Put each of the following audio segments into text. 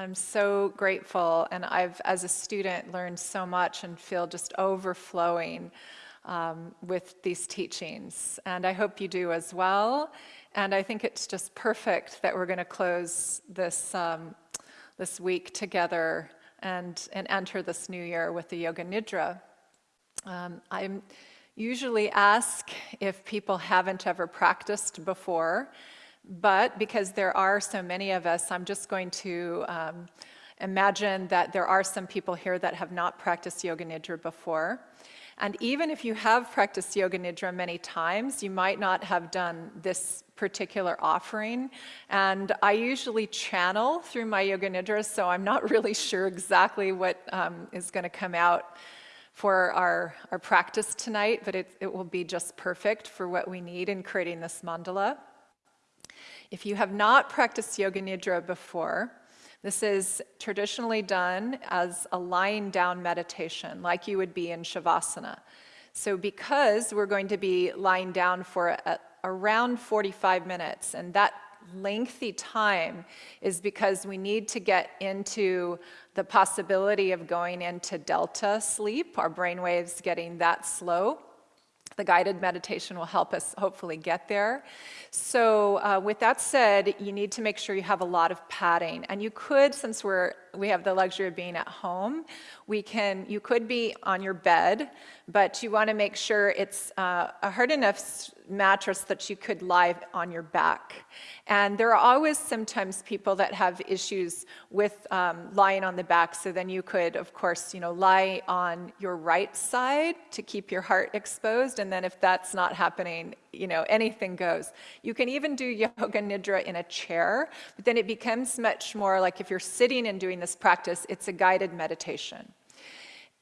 I'm so grateful, and I've, as a student, learned so much and feel just overflowing um, with these teachings. And I hope you do as well. And I think it's just perfect that we're going to close this, um, this week together and, and enter this new year with the Yoga Nidra. Um, I usually ask if people haven't ever practiced before, but because there are so many of us, I'm just going to um, imagine that there are some people here that have not practiced Yoga Nidra before. And even if you have practiced Yoga Nidra many times, you might not have done this particular offering. And I usually channel through my Yoga Nidra, so I'm not really sure exactly what um, is going to come out for our, our practice tonight, but it, it will be just perfect for what we need in creating this mandala. If you have not practiced Yoga Nidra before, this is traditionally done as a lying down meditation, like you would be in Shavasana. So because we're going to be lying down for a, around 45 minutes, and that lengthy time is because we need to get into the possibility of going into delta sleep, our brain waves getting that slow. The guided meditation will help us hopefully get there. So uh, with that said, you need to make sure you have a lot of padding. And you could, since we're, we have the luxury of being at home, we can, you could be on your bed, but you want to make sure it's uh, a hard enough mattress that you could lie on your back. And there are always sometimes people that have issues with um, lying on the back, so then you could, of course, you know, lie on your right side to keep your heart exposed, and then if that's not happening, you know, anything goes. You can even do yoga nidra in a chair, but then it becomes much more like if you're sitting and doing this practice, it's a guided meditation.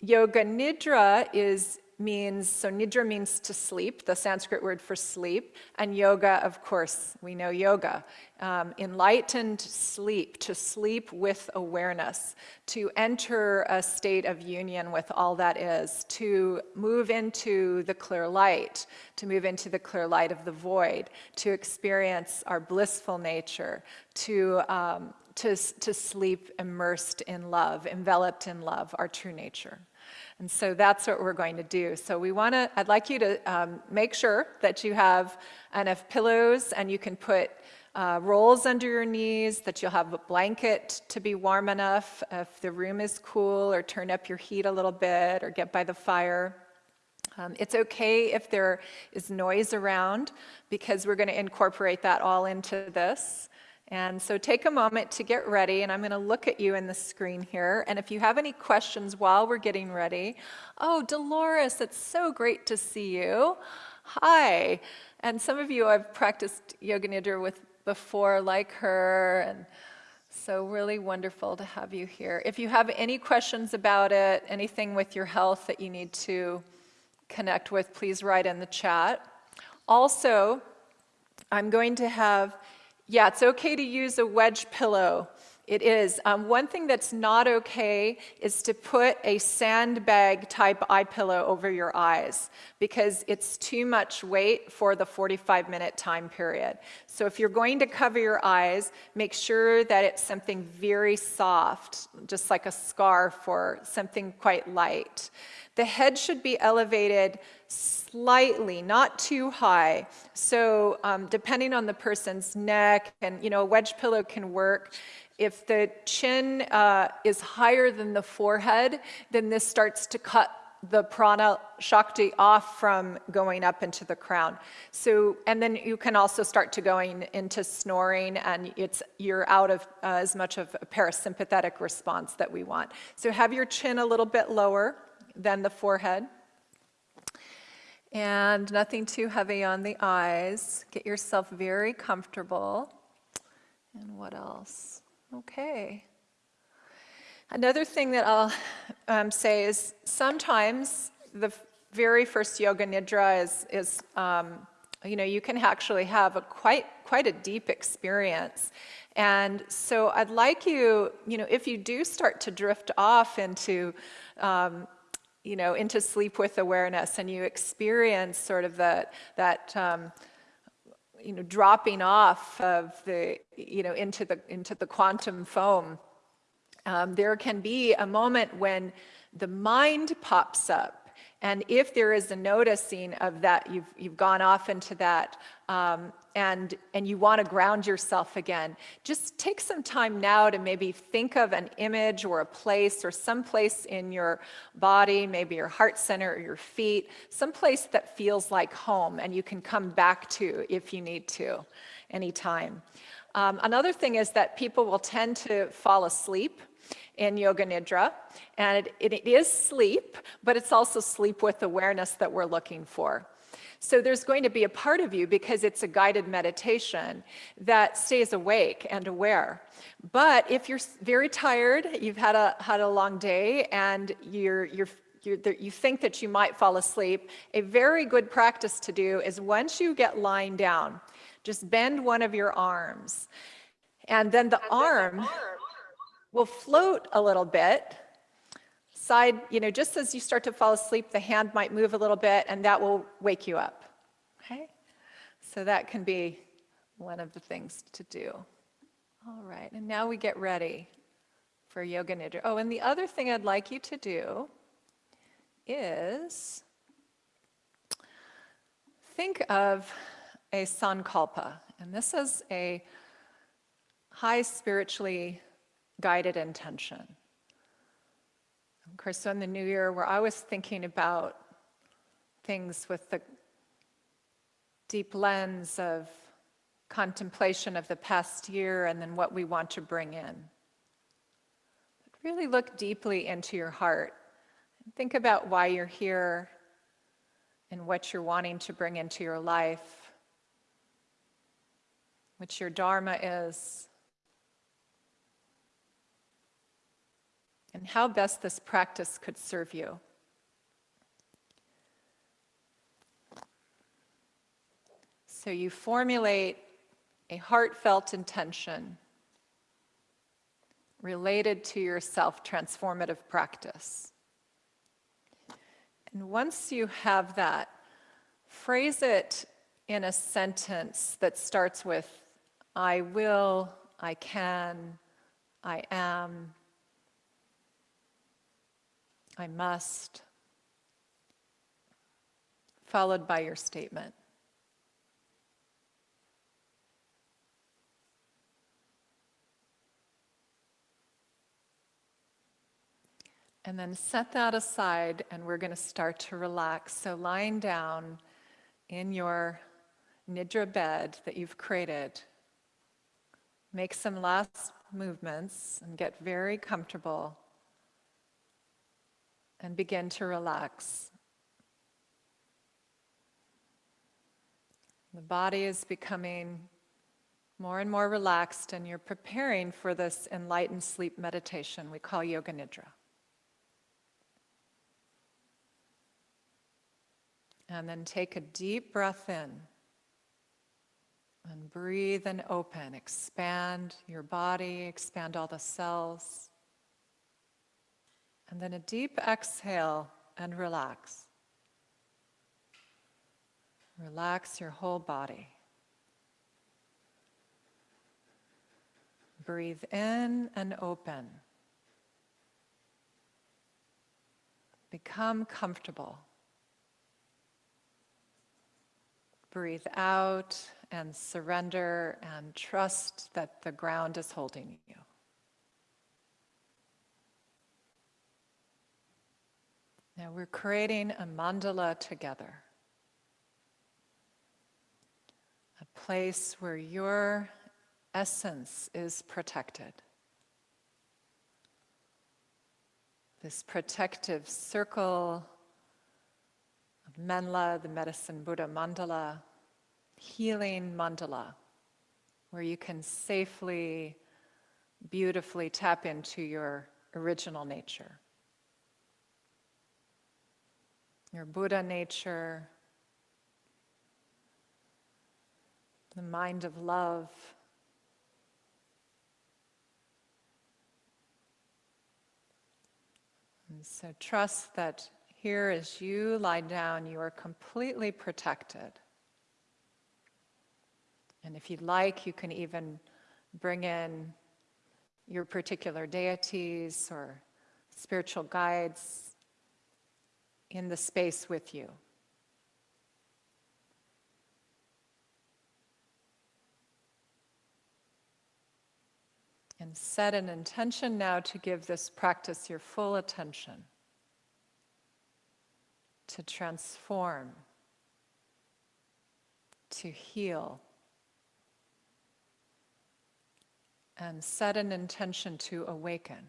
Yoga Nidra is means, so Nidra means to sleep, the Sanskrit word for sleep, and yoga, of course, we know yoga. Um, enlightened sleep, to sleep with awareness, to enter a state of union with all that is, to move into the clear light, to move into the clear light of the void, to experience our blissful nature, to um, to, to sleep immersed in love, enveloped in love, our true nature. And so that's what we're going to do. So we want to, I'd like you to um, make sure that you have enough pillows and you can put uh, rolls under your knees, that you'll have a blanket to be warm enough if the room is cool, or turn up your heat a little bit, or get by the fire. Um, it's okay if there is noise around because we're going to incorporate that all into this. And so take a moment to get ready, and I'm going to look at you in the screen here. And if you have any questions while we're getting ready, oh, Dolores, it's so great to see you. Hi. And some of you I've practiced Yoga Nidra with before, like her, and so really wonderful to have you here. If you have any questions about it, anything with your health that you need to connect with, please write in the chat. Also, I'm going to have yeah, it's okay to use a wedge pillow. It is. Um, one thing that's not okay is to put a sandbag type eye pillow over your eyes because it's too much weight for the 45 minute time period. So if you're going to cover your eyes, make sure that it's something very soft, just like a scarf or something quite light. The head should be elevated slightly, not too high. So um, depending on the person's neck, and you know, a wedge pillow can work. If the chin uh, is higher than the forehead, then this starts to cut the prana shakti off from going up into the crown. So, and then you can also start to going into snoring and it's, you're out of uh, as much of a parasympathetic response that we want. So have your chin a little bit lower than the forehead. And nothing too heavy on the eyes. Get yourself very comfortable. And what else? Okay. Another thing that I'll um, say is sometimes the very first yoga nidra is, is um, you know, you can actually have a quite, quite a deep experience. And so I'd like you, you know, if you do start to drift off into um, you know, into sleep with awareness and you experience sort of that, that um, you know, dropping off of the, you know, into the, into the quantum foam, Um, there can be a moment when the mind pops up. And if there is a noticing of that, you've, you've gone off into that um, and, and you want to ground yourself again, just take some time now to maybe think of an image or a place or some place in your body, maybe your heart center or your feet, some place that feels like home and you can come back to if you need to anytime. Um, another thing is that people will tend to fall asleep in Yoga Nidra. And it, it is sleep, but it's also sleep with awareness that we're looking for. So there's going to be a part of you because it's a guided meditation that stays awake and aware. But if you're very tired, you've had a, had a long day and you're, you're you think that you might fall asleep, a very good practice to do is once you get lying down, just bend one of your arms. And then the arm will float a little bit. Side, you know, just as you start to fall asleep, the hand might move a little bit and that will wake you up. Okay? So that can be one of the things to do. All right, and now we get ready for Yoga Nidra. Oh, and the other thing I'd like you to do is think of a sankalpa. And this is a high spiritually guided intention. Course, in the new year, where I was thinking about things with the deep lens of contemplation of the past year and then what we want to bring in. But really look deeply into your heart and think about why you're here and what you're wanting to bring into your life, what your Dharma is, and how best this practice could serve you. So you formulate a heartfelt intention related to your self-transformative practice. And once you have that, phrase it in a sentence that starts with, I will, I can, I am, I must, followed by your statement. And then set that aside and we're going to start to relax. So lying down in your nidra bed that you've created, make some last movements and get very comfortable and begin to relax. The body is becoming more and more relaxed and you're preparing for this enlightened sleep meditation we call Yoga Nidra. And then take a deep breath in and breathe and open. Expand your body, expand all the cells. And then a deep exhale and relax. Relax your whole body. Breathe in and open. Become comfortable. Breathe out and surrender and trust that the ground is holding you. Now we're creating a mandala together. A place where your essence is protected. This protective circle of Menla, the medicine Buddha mandala, healing mandala, where you can safely, beautifully tap into your original nature your Buddha nature, the mind of love. And so trust that here as you lie down, you are completely protected. And if you'd like, you can even bring in your particular deities or spiritual guides in the space with you. And set an intention now to give this practice your full attention, to transform, to heal. And set an intention to awaken.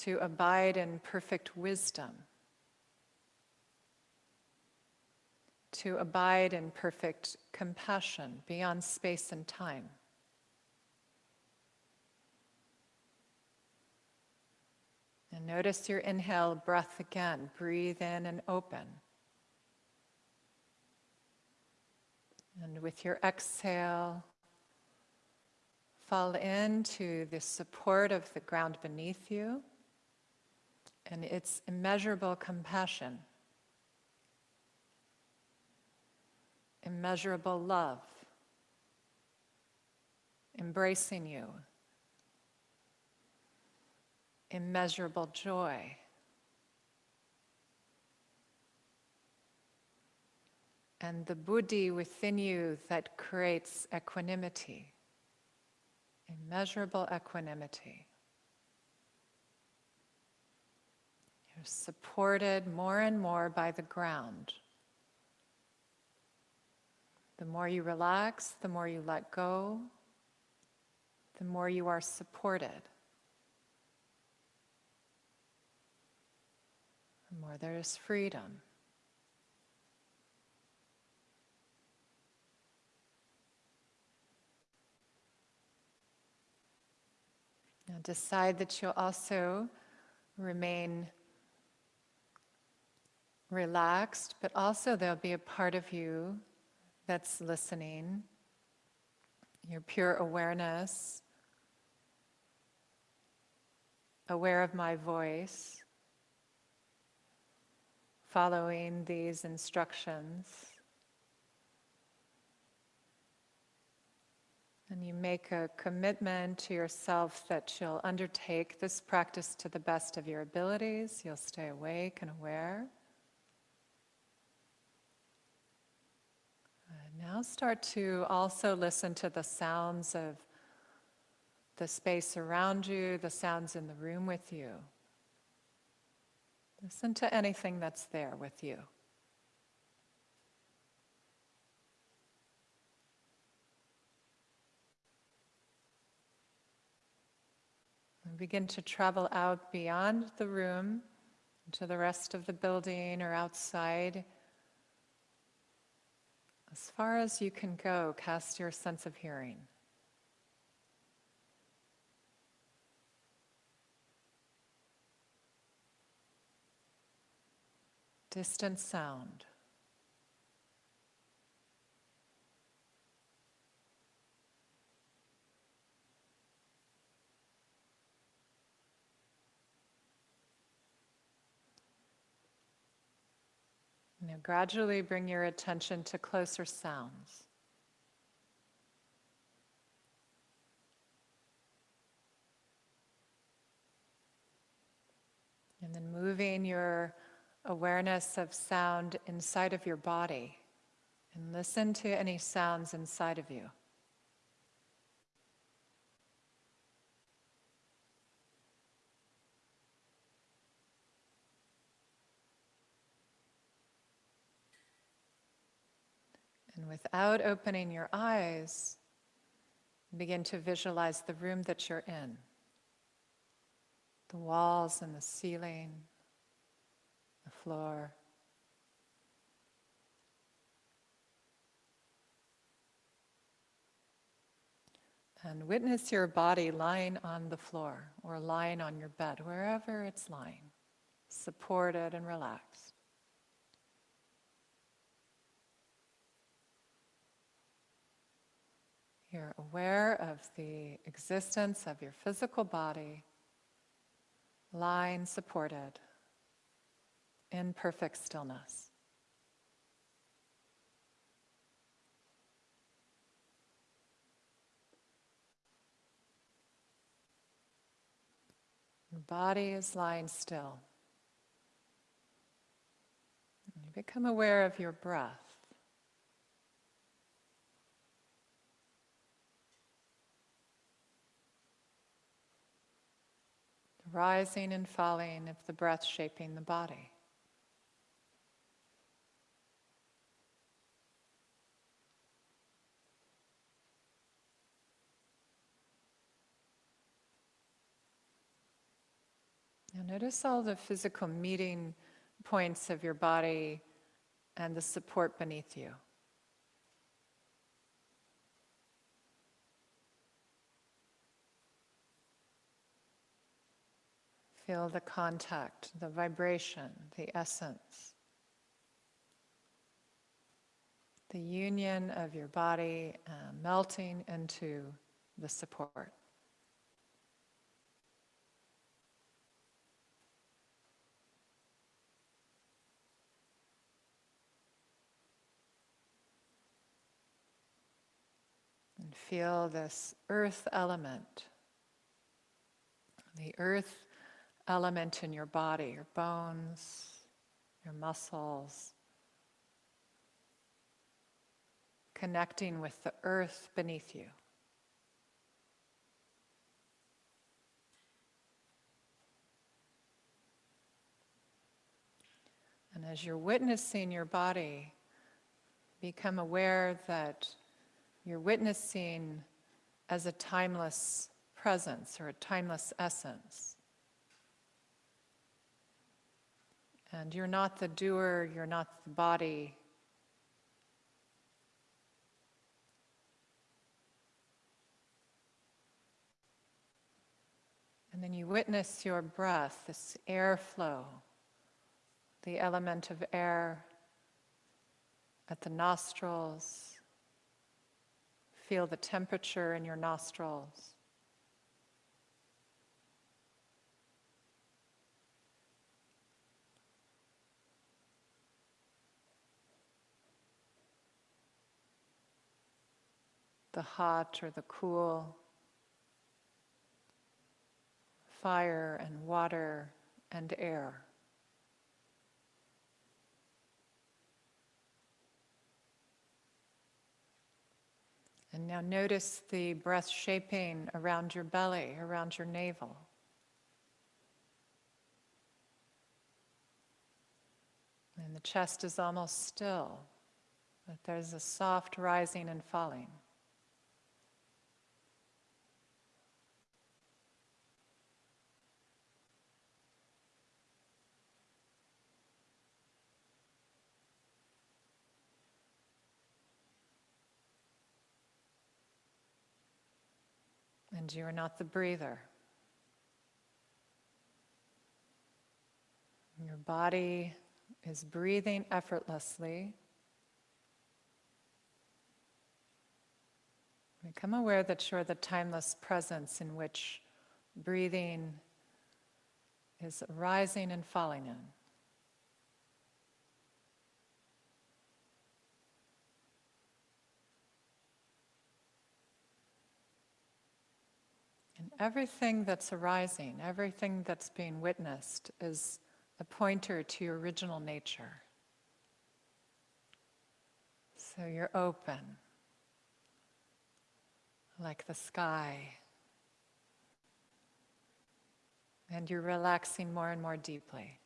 To abide in perfect wisdom. to abide in perfect compassion beyond space and time. And notice your inhale breath again. Breathe in and open. And with your exhale, fall into the support of the ground beneath you and its immeasurable compassion. immeasurable love, embracing you, immeasurable joy. And the buddhi within you that creates equanimity, immeasurable equanimity. Supported more and more by the ground. The more you relax, the more you let go, the more you are supported. The more there is freedom. Now decide that you'll also remain relaxed, but also there'll be a part of you that's listening, your pure awareness, aware of my voice, following these instructions. And you make a commitment to yourself that you'll undertake this practice to the best of your abilities. You'll stay awake and aware. Now start to also listen to the sounds of the space around you, the sounds in the room with you. Listen to anything that's there with you. And begin to travel out beyond the room to the rest of the building or outside as far as you can go, cast your sense of hearing. Distant sound. Now gradually bring your attention to closer sounds. And then moving your awareness of sound inside of your body and listen to any sounds inside of you. And without opening your eyes, begin to visualize the room that you're in the walls and the ceiling, the floor. And witness your body lying on the floor or lying on your bed, wherever it's lying, supported and relaxed. You're aware of the existence of your physical body, lying supported in perfect stillness. Your body is lying still. You become aware of your breath. Rising and falling of the breath shaping the body. Now notice all the physical meeting points of your body and the support beneath you. Feel the contact, the vibration, the essence. The union of your body uh, melting into the support. And feel this earth element, the earth element in your body, your bones, your muscles, connecting with the earth beneath you. And as you're witnessing your body, become aware that you're witnessing as a timeless presence or a timeless essence. And you're not the doer, you're not the body. And then you witness your breath, this airflow, the element of air at the nostrils. Feel the temperature in your nostrils. The hot or the cool, fire and water and air. And now notice the breath shaping around your belly, around your navel. And the chest is almost still, but there's a soft rising and falling. And you are not the breather. Your body is breathing effortlessly. Become aware that you're the timeless presence in which breathing is rising and falling in. And everything that's arising, everything that's being witnessed is a pointer to your original nature. So you're open, like the sky, and you're relaxing more and more deeply.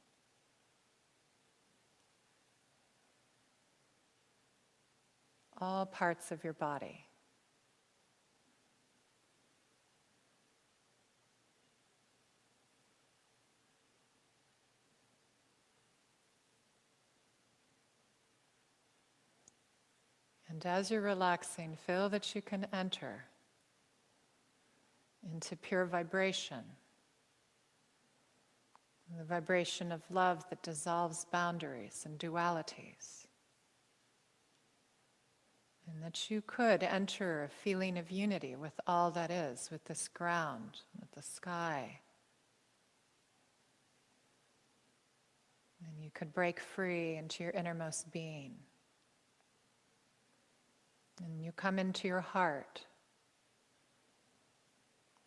All parts of your body. And as you're relaxing, feel that you can enter into pure vibration. The vibration of love that dissolves boundaries and dualities. And that you could enter a feeling of unity with all that is, with this ground, with the sky. And you could break free into your innermost being. And you come into your heart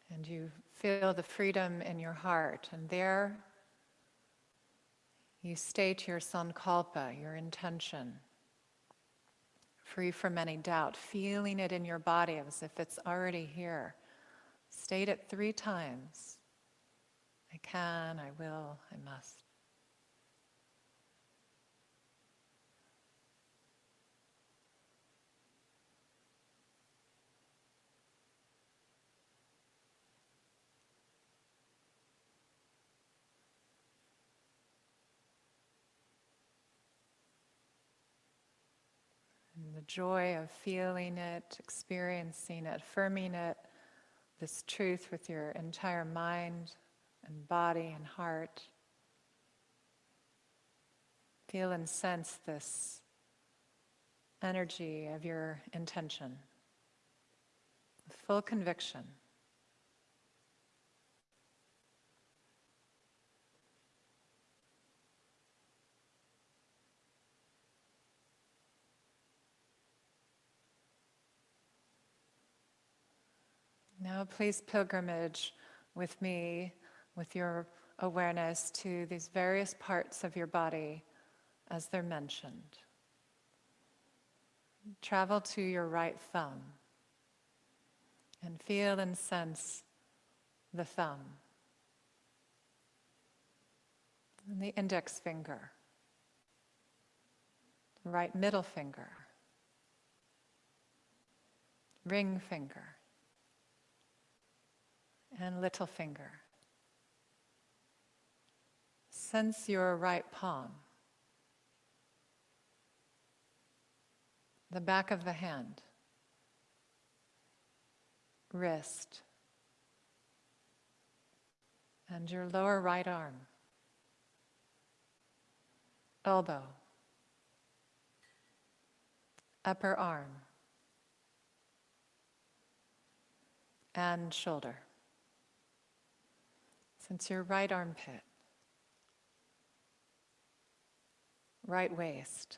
and you Feel the freedom in your heart, and there you state your sankalpa, your intention, free from any doubt, feeling it in your body as if it's already here. State it three times. I can, I will, I must. The joy of feeling it, experiencing it, affirming it, this truth with your entire mind and body and heart. Feel and sense this energy of your intention with full conviction. Now, please pilgrimage with me, with your awareness to these various parts of your body as they're mentioned. Travel to your right thumb and feel and sense the thumb and the index finger, right middle finger, ring finger and little finger. Sense your right palm, the back of the hand, wrist, and your lower right arm, elbow, upper arm, and shoulder. Sense your right armpit, right waist,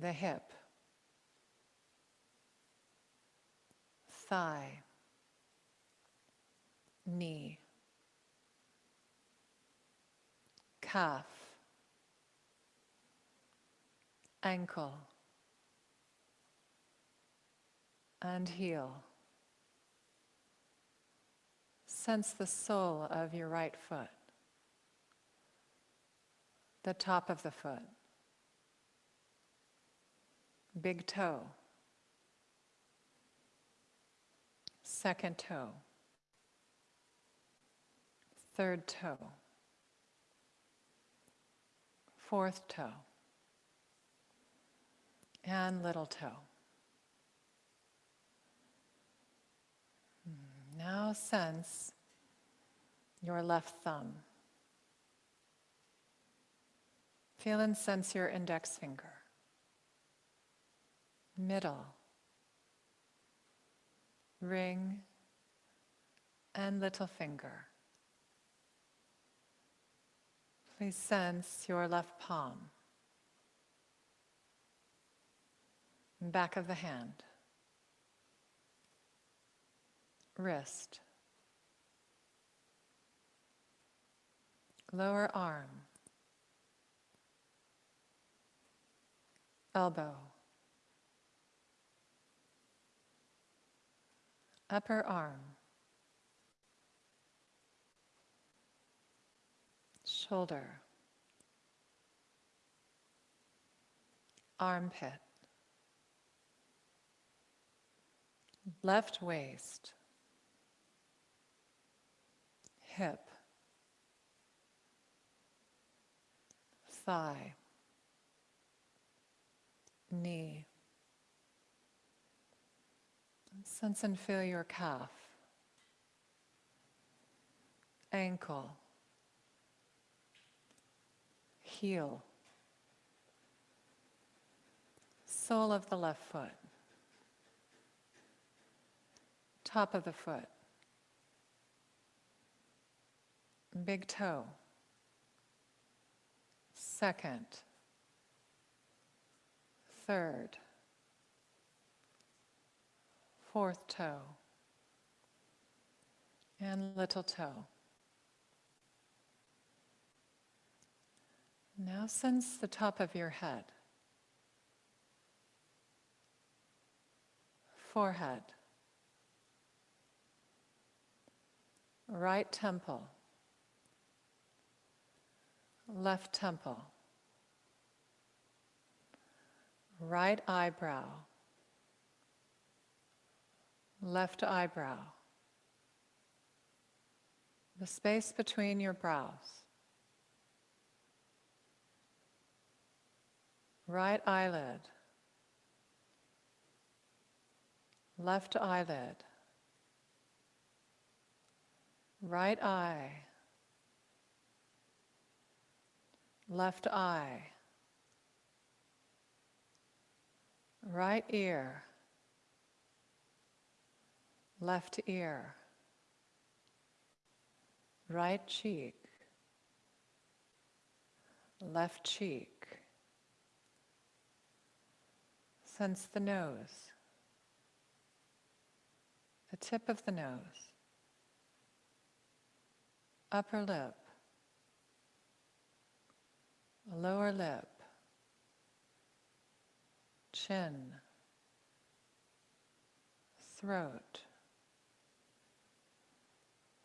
the hip, thigh, knee, calf, ankle, and heel. Sense the sole of your right foot, the top of the foot, big toe, second toe, third toe, fourth toe, and little toe. Now sense your left thumb. Feel and sense your index finger, middle, ring, and little finger. Please sense your left palm, back of the hand wrist, lower arm, elbow, upper arm, shoulder, armpit, left waist, hip, thigh, knee. Sense and feel your calf, ankle, heel, sole of the left foot, top of the foot, big toe, second, third, fourth toe, and little toe. Now sense the top of your head, forehead, right temple, left temple, right eyebrow, left eyebrow, the space between your brows, right eyelid, left eyelid, right eye, left eye, right ear, left ear, right cheek, left cheek. Sense the nose, the tip of the nose, upper lip, lower lip, chin, throat.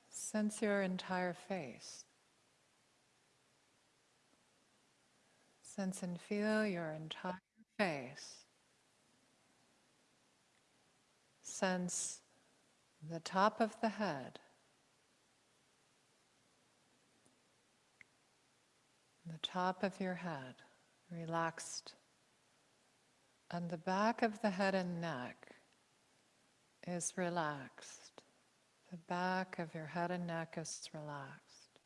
Sense your entire face. Sense and feel your entire face. Sense the top of the head. The top of your head relaxed, and the back of the head and neck is relaxed. The back of your head and neck is relaxed.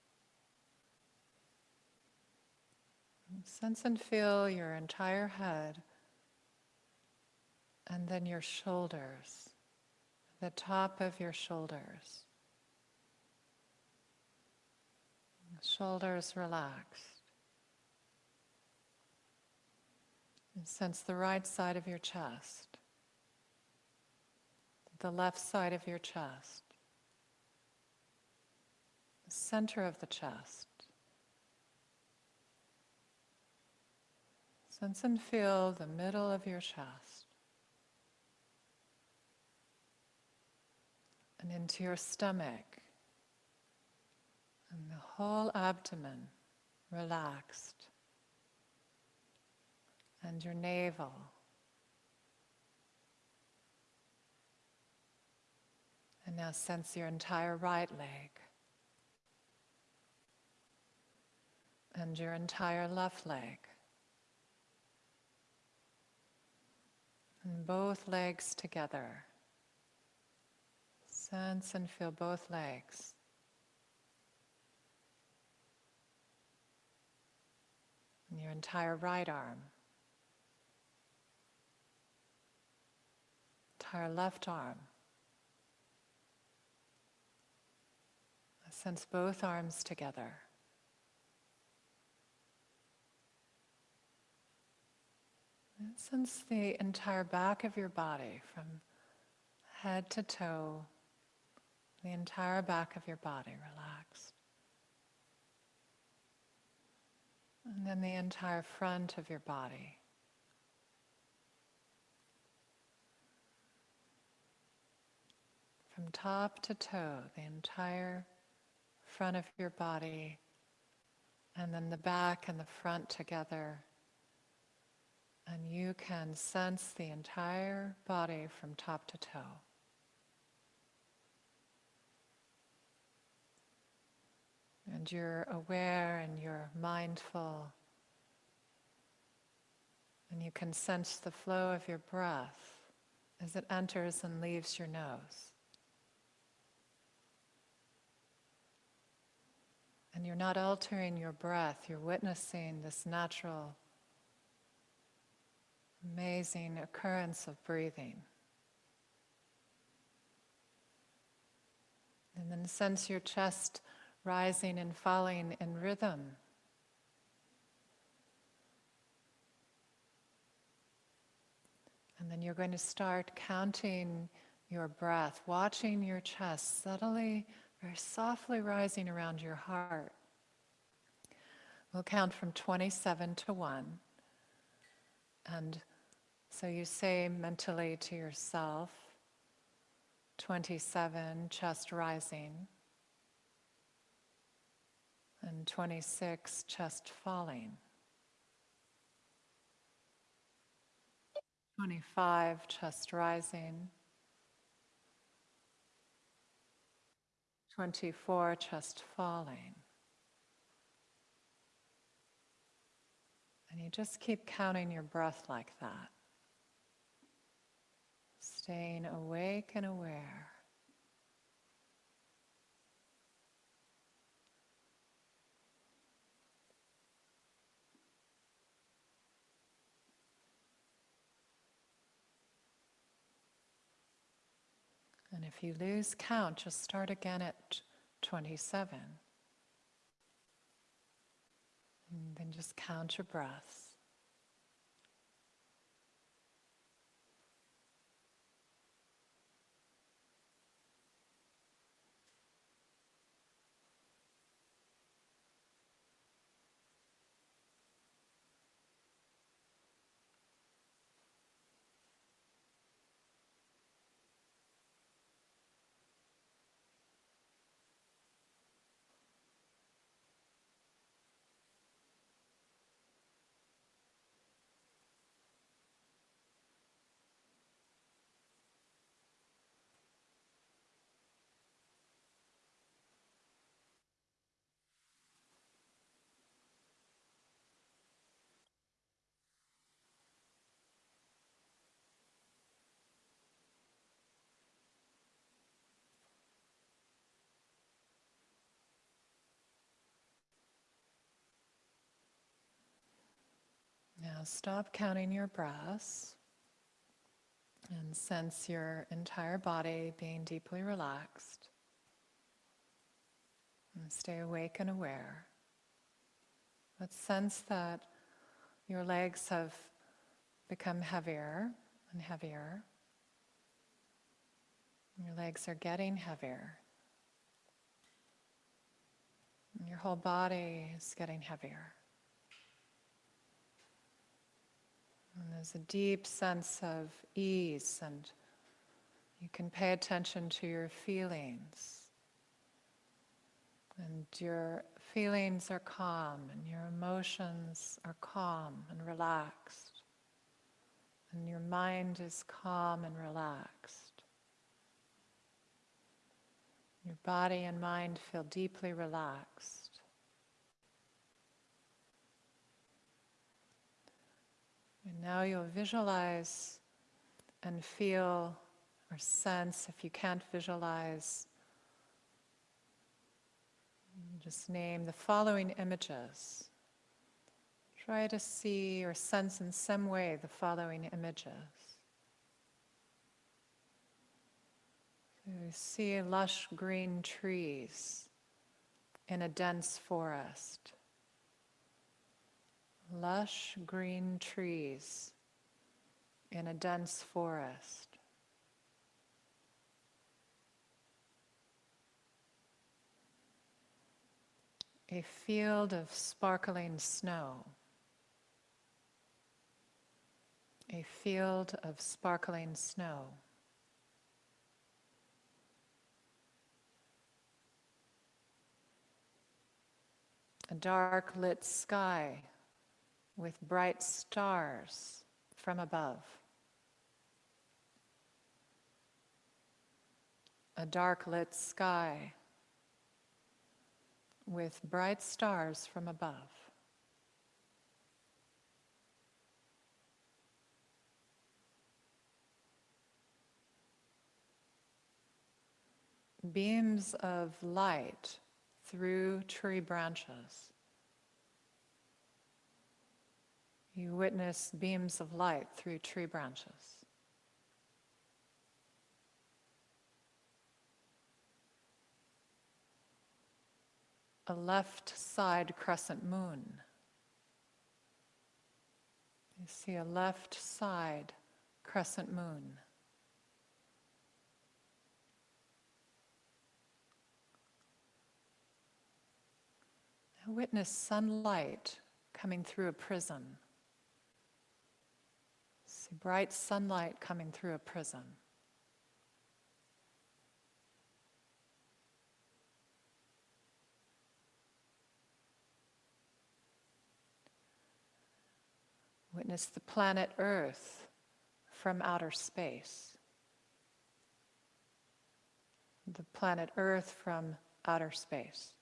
Sense and feel your entire head and then your shoulders, the top of your shoulders. Shoulders relaxed. And sense the right side of your chest, the left side of your chest, the center of the chest. Sense and feel the middle of your chest. And into your stomach. And the whole abdomen relaxed and your navel. And now sense your entire right leg and your entire left leg. And both legs together. Sense and feel both legs. And your entire right arm. Entire left arm. Sense both arms together. Sense the entire back of your body from head to toe, the entire back of your body relaxed. And then the entire front of your body. From top to toe, the entire front of your body, and then the back and the front together. And you can sense the entire body from top to toe. And you're aware and you're mindful. And you can sense the flow of your breath as it enters and leaves your nose. And you're not altering your breath, you're witnessing this natural, amazing occurrence of breathing. And then sense your chest rising and falling in rhythm. And then you're going to start counting your breath, watching your chest subtly very softly rising around your heart. We'll count from 27 to 1. And so you say mentally to yourself, 27, chest rising, and 26, chest falling. 25, chest rising. 24, chest falling. And you just keep counting your breath like that. Staying awake and aware. And if you lose count, just start again at 27. And then just count your breaths. Now stop counting your breaths and sense your entire body being deeply relaxed. And stay awake and aware. But sense that your legs have become heavier and heavier. Your legs are getting heavier. And your whole body is getting heavier. And there's a deep sense of ease, and you can pay attention to your feelings. And your feelings are calm, and your emotions are calm and relaxed. And your mind is calm and relaxed. Your body and mind feel deeply relaxed. And now you'll visualize and feel or sense, if you can't visualize, just name the following images. Try to see or sense in some way the following images. So you see lush green trees in a dense forest lush green trees in a dense forest. A field of sparkling snow. A field of sparkling snow. A dark lit sky with bright stars from above. A dark lit sky with bright stars from above. Beams of light through tree branches. You witness beams of light through tree branches. A left side crescent moon. You see a left side crescent moon. Witness sunlight coming through a prism. See bright sunlight coming through a prism. Witness the planet Earth from outer space. The planet Earth from outer space.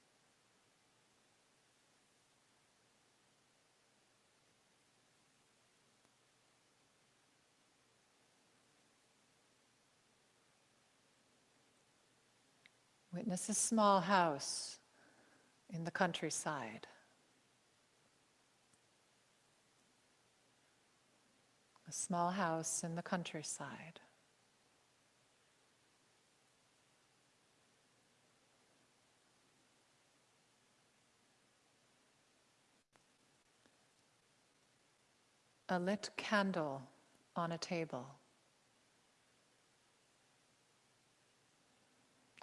Witness a small house in the countryside. A small house in the countryside. A lit candle on a table.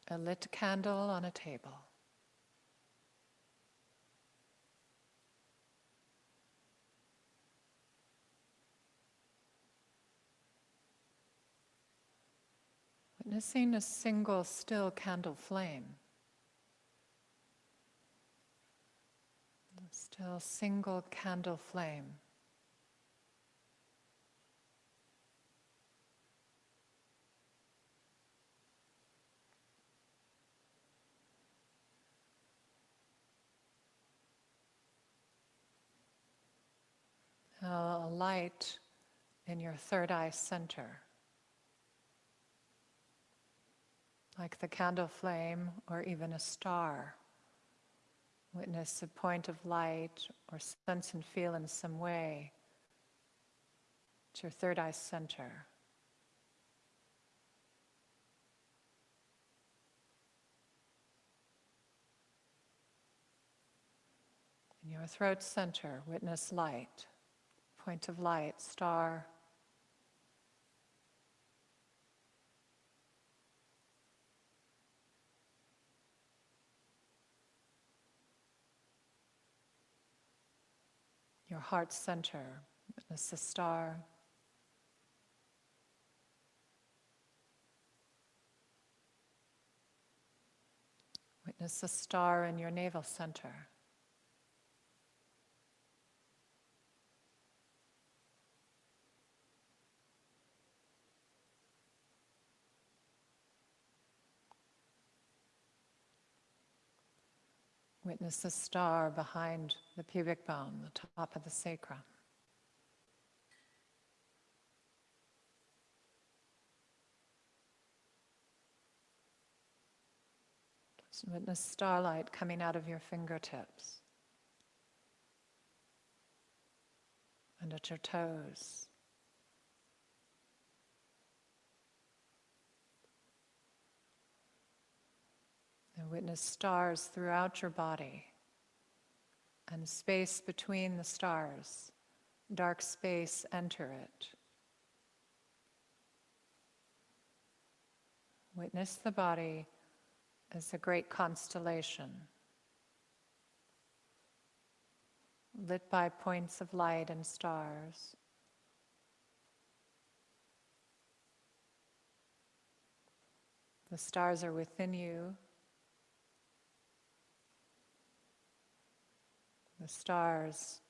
A lit candle on a table. Witnessing a single still candle flame. A still single candle flame. A light in your third eye center, like the candle flame or even a star. Witness a point of light or sense and feel in some way. It's your third eye center. In your throat center, witness light point of light, star. Your heart center, witness the star. Witness the star in your navel center. Witness the star behind the pubic bone, the top of the sacrum. Witness starlight coming out of your fingertips and at your toes. And witness stars throughout your body and space between the stars. Dark space, enter it. Witness the body as a great constellation, lit by points of light and stars. The stars are within you. The stars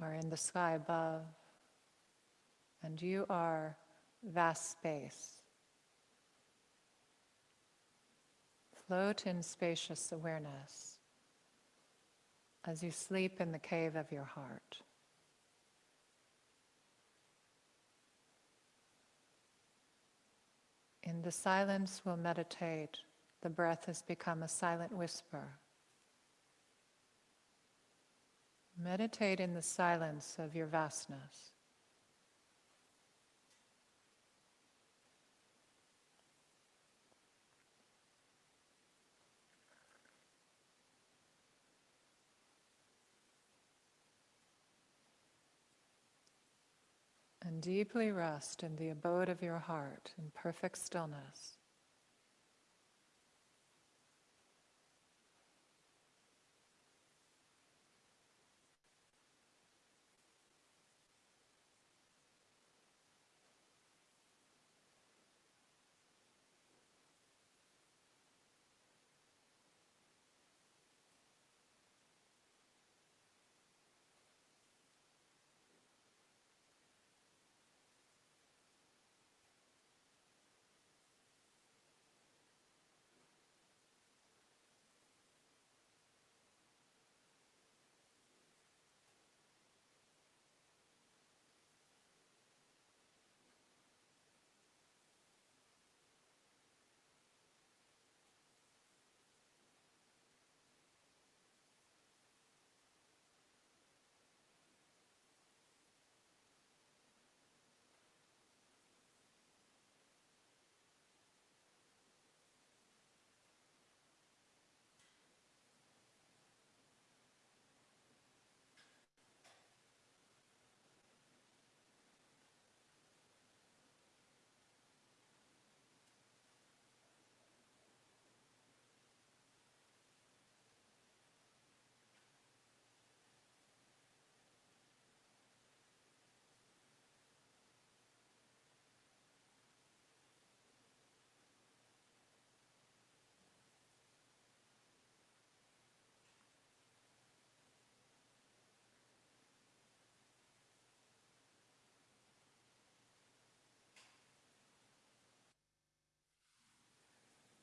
are in the sky above, and you are vast space. Float in spacious awareness as you sleep in the cave of your heart. In the silence, we'll meditate. The breath has become a silent whisper. Meditate in the silence of your vastness. And deeply rest in the abode of your heart in perfect stillness.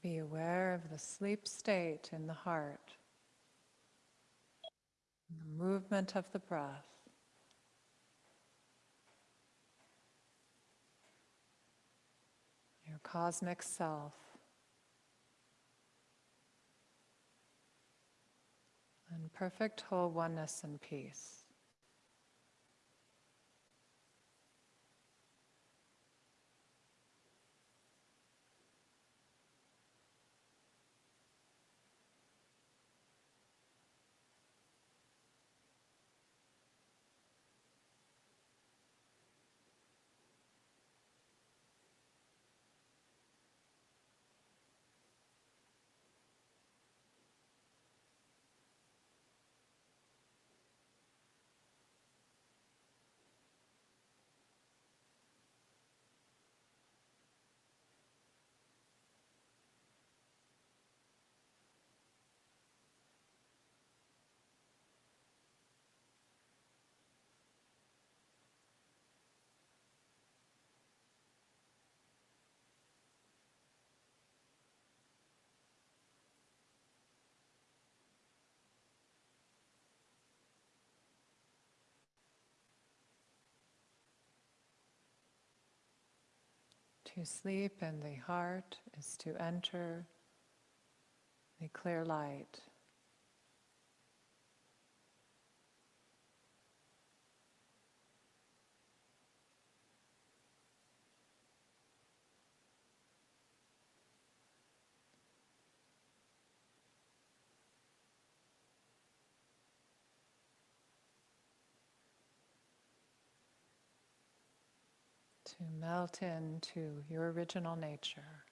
Be aware of the sleep state in the heart, the movement of the breath. Your cosmic self. And perfect whole oneness and peace. To sleep in the heart is to enter the clear light. To melt into your original nature.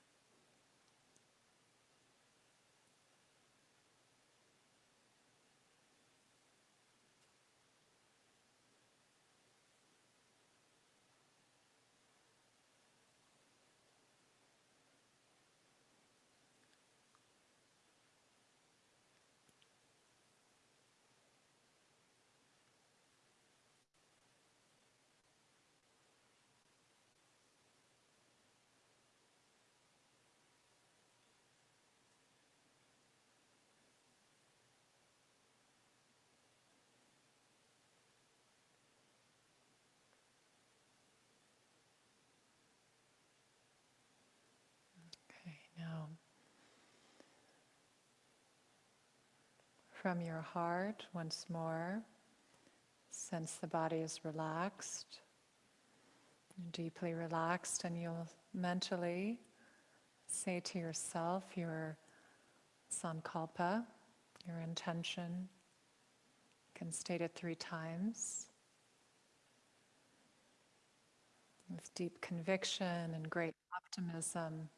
Now, from your heart, once more, sense the body is relaxed, deeply relaxed, and you'll mentally say to yourself your sankalpa, your intention. You can state it three times. With deep conviction and great optimism.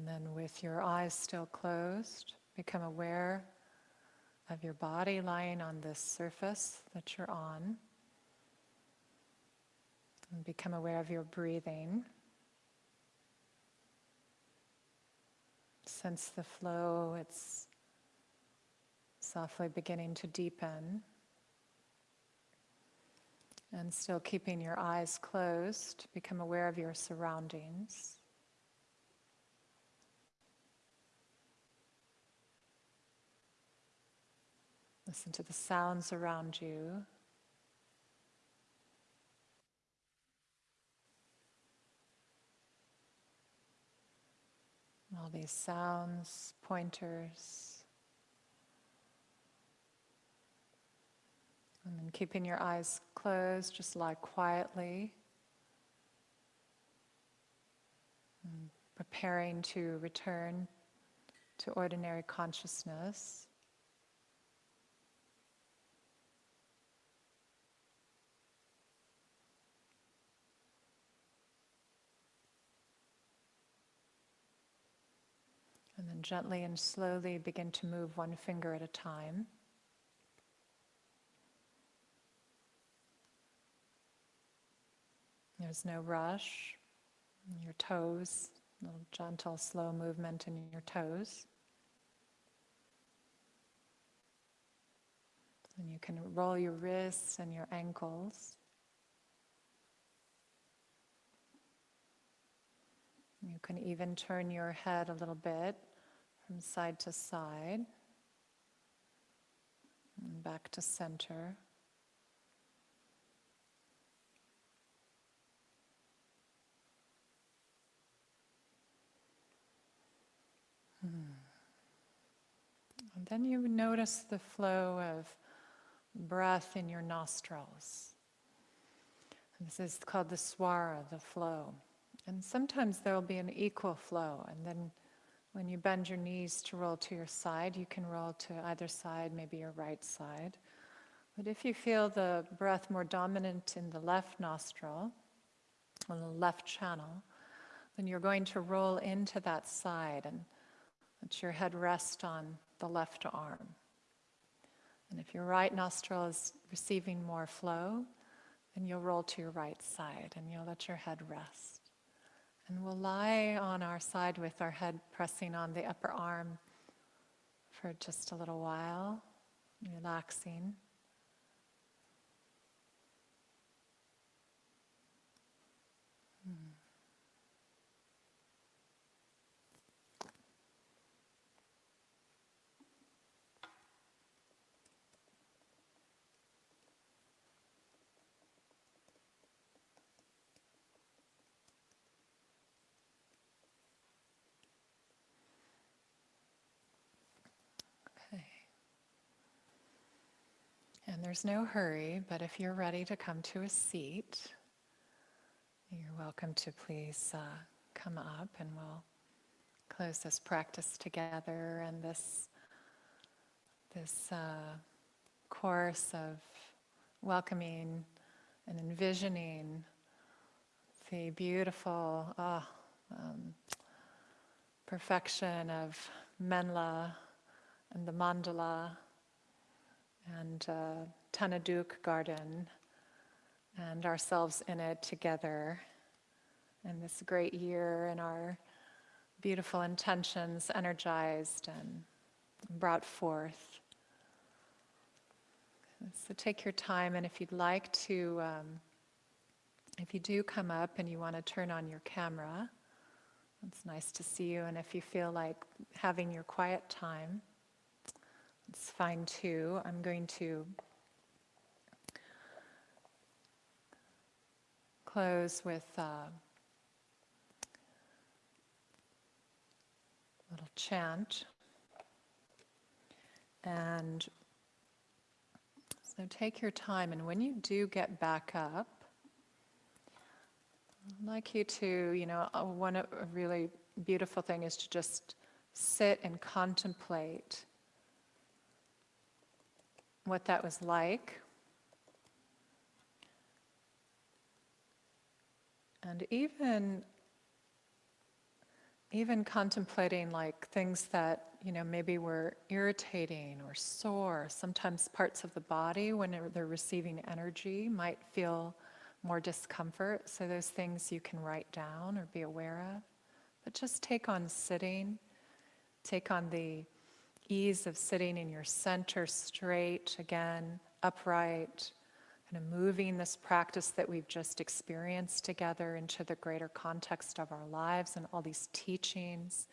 And then, with your eyes still closed, become aware of your body lying on this surface that you're on. And become aware of your breathing. Sense the flow, it's softly beginning to deepen. And still keeping your eyes closed, become aware of your surroundings. Listen to the sounds around you. All these sounds, pointers. And then keeping your eyes closed, just lie quietly. And preparing to return to ordinary consciousness. And gently and slowly begin to move one finger at a time. There's no rush. Your toes, little gentle, slow movement in your toes. And you can roll your wrists and your ankles. You can even turn your head a little bit from side to side and back to center. Hmm. And then you notice the flow of breath in your nostrils. This is called the swara, the flow. And sometimes there will be an equal flow, and then when you bend your knees to roll to your side, you can roll to either side, maybe your right side. But if you feel the breath more dominant in the left nostril, on the left channel, then you're going to roll into that side and let your head rest on the left arm. And if your right nostril is receiving more flow, then you'll roll to your right side and you'll let your head rest. And we'll lie on our side with our head pressing on the upper arm for just a little while, relaxing. And there's no hurry, but if you're ready to come to a seat, you're welcome to please uh, come up and we'll close this practice together and this, this uh, course of welcoming and envisioning the beautiful oh, um, perfection of Menla and the mandala and uh, Tanaduk garden and ourselves in it together and this great year and our beautiful intentions energized and brought forth. So take your time and if you'd like to, um, if you do come up and you want to turn on your camera, it's nice to see you and if you feel like having your quiet time, it's fine too. I'm going to close with a little chant. And so take your time, and when you do get back up, I'd like you to, you know, uh, one a really beautiful thing is to just sit and contemplate what that was like. And even even contemplating like things that you know maybe were irritating or sore sometimes parts of the body when they're receiving energy might feel more discomfort so those things you can write down or be aware of but just take on sitting take on the ease of sitting in your center straight, again, upright, kind of moving this practice that we've just experienced together into the greater context of our lives and all these teachings,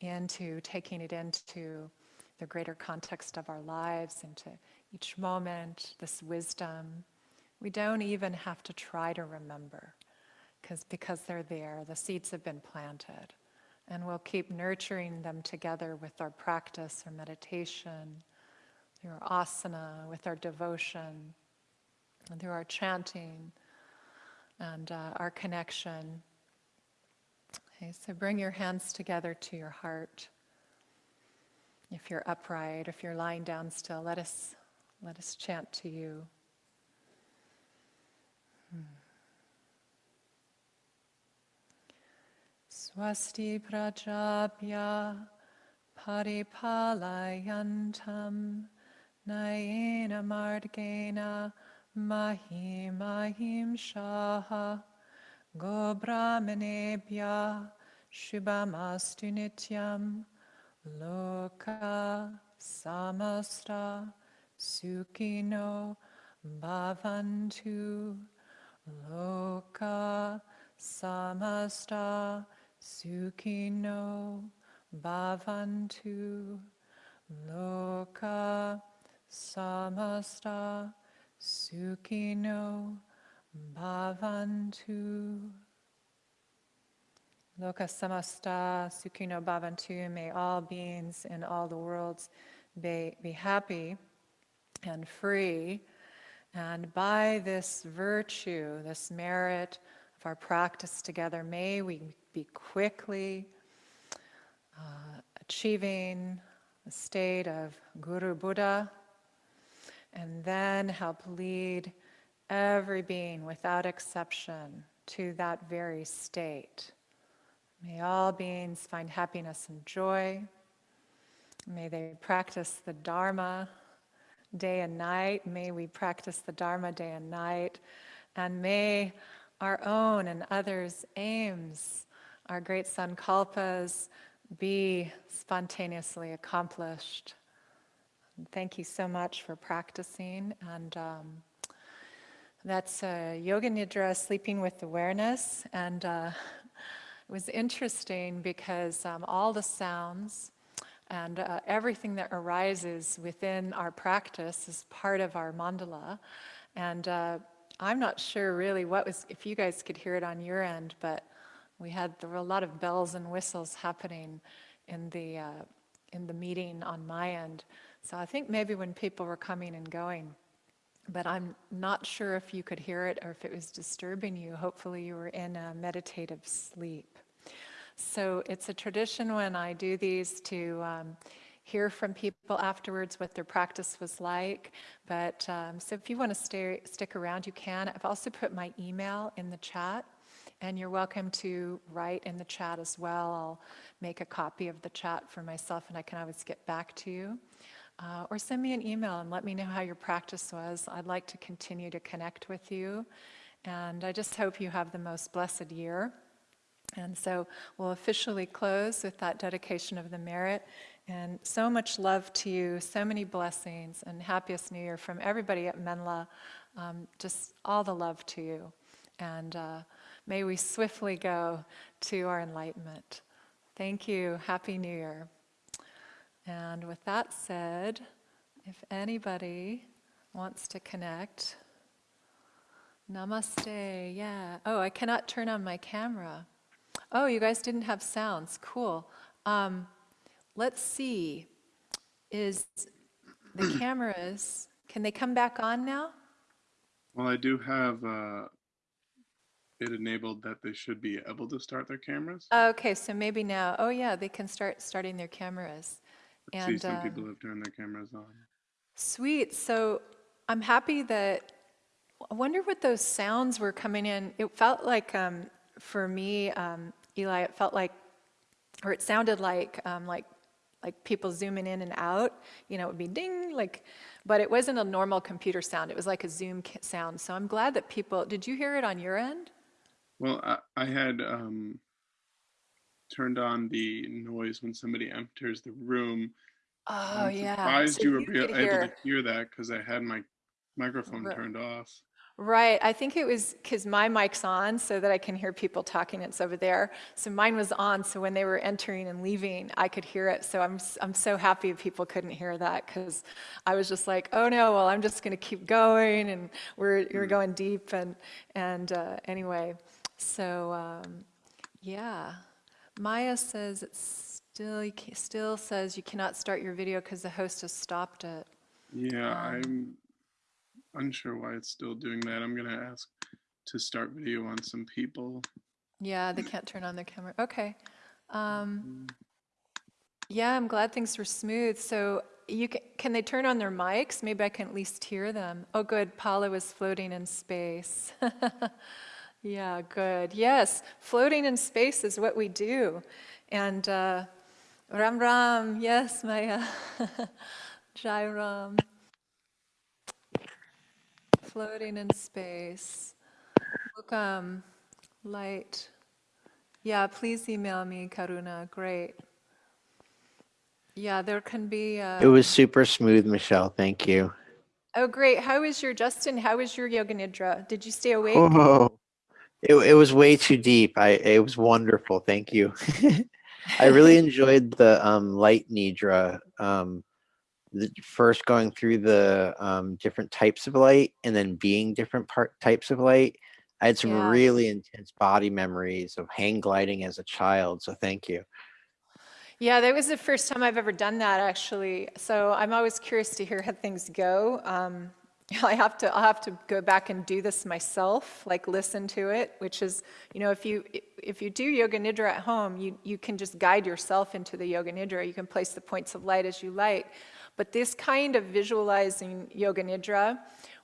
into taking it into the greater context of our lives, into each moment, this wisdom. We don't even have to try to remember because because they're there, the seeds have been planted. And we'll keep nurturing them together with our practice, our meditation, our asana, with our devotion, and through our chanting and uh, our connection. Okay, so bring your hands together to your heart. If you're upright, if you're lying down still, let us let us chant to you. Hmm. Swasti prajapya Paripalayantam Nayena Margena Mahimahim Shaha Gobrahmanebhya Shubhamastu Nityam Loka Samasta Sukhino Bhavantu Loka Samasta Sukhino Bhavantu Loka Samasta Sukhino Bhavantu. Loka Samasta Sukhino Bhavantu. May all beings in all the worlds be, be happy and free. And by this virtue, this merit of our practice together, may we be quickly uh, achieving the state of Guru Buddha, and then help lead every being without exception to that very state. May all beings find happiness and joy. May they practice the Dharma day and night. May we practice the Dharma day and night. And may our own and others' aims, our great sankalpas, be spontaneously accomplished. Thank you so much for practicing. And um, that's uh, Yoga Nidra, sleeping with awareness. And uh, it was interesting because um, all the sounds and uh, everything that arises within our practice is part of our mandala. And uh, I'm not sure really what was, if you guys could hear it on your end, but we had, there were a lot of bells and whistles happening in the, uh, in the meeting on my end. So I think maybe when people were coming and going, but I'm not sure if you could hear it or if it was disturbing you. Hopefully you were in a meditative sleep. So it's a tradition when I do these to um, hear from people afterwards what their practice was like. But um, so if you want to stay, stick around, you can. I've also put my email in the chat. And you're welcome to write in the chat as well. I'll make a copy of the chat for myself and I can always get back to you. Uh, or send me an email and let me know how your practice was. I'd like to continue to connect with you. And I just hope you have the most blessed year. And so we'll officially close with that dedication of the merit. And so much love to you, so many blessings, and happiest new year from everybody at Menla. Um, just all the love to you. And uh, may we swiftly go to our enlightenment. Thank you. Happy New Year. And with that said, if anybody wants to connect, namaste. Yeah. Oh, I cannot turn on my camera. Oh, you guys didn't have sounds. Cool. Um, let's see. Is the cameras, can they come back on now? Well, I do have uh, it enabled that they should be able to start their cameras. Okay, so maybe now. Oh, yeah, they can start starting their cameras. I see some people um, have turned their cameras on. Sweet. So I'm happy that. I wonder what those sounds were coming in. It felt like um, for me, um, Eli, it felt like, or it sounded like, um, like, like people zooming in and out. You know, it would be ding, like, but it wasn't a normal computer sound. It was like a Zoom sound. So I'm glad that people. Did you hear it on your end? Well, I, I had um, turned on the noise when somebody enters the room. Oh I'm yeah. surprised So you were you be- could able hear. to hear that because I had my microphone Right. turned off. Right, I think it was because my mic's on so that I can hear people talking, it's over there. So mine was on, so when they were entering and leaving, I could hear it. So I'm, I'm so happy people couldn't hear that because I was just like, oh no, well, I'm just going to keep going. And we're, we're Mm. going deep. And, and uh, anyway, so um, yeah. Maya says it's still, still says you cannot start your video because the host has stopped it. Yeah, Um, I'm unsure why it's still doing that. I'm gonna ask to start video on some people. Yeah, they can't turn on their camera. Okay. Um, Mm, yeah, I'm glad things were smooth. So you can, can they turn on their mics? Maybe I can at least hear them. Oh, good. Paula was floating in space. yeah, good. Yes, floating in space is what we do. And uh, Ram Ram, yes, Maya. Jai Ram. Floating in space. Welcome, light. Yeah, please email me, Karuna. Great. Yeah, there can be. Uh, It was super smooth, Michelle. Thank you. oh, great. How is your, Justin, how is your yoga nidra? Did you stay awake? Oh, it, it was way too deep. I it was wonderful. Thank you. I really enjoyed the um, light nidra. Um, the, first going through the um, different types of light and then being different part types of light. I had some Yeah. really intense body memories of hang gliding as a child. So thank you. Yeah, that was the first time I've ever done that, actually. So I'm always curious to hear how things go. Um, I have to, I'll have to go back and do this myself, like listen to it, which is, you know, if you if you do yoga nidra at home, you you can just guide yourself into the yoga nidra. You can place the points of light as you like. But this kind of visualizing yoga nidra,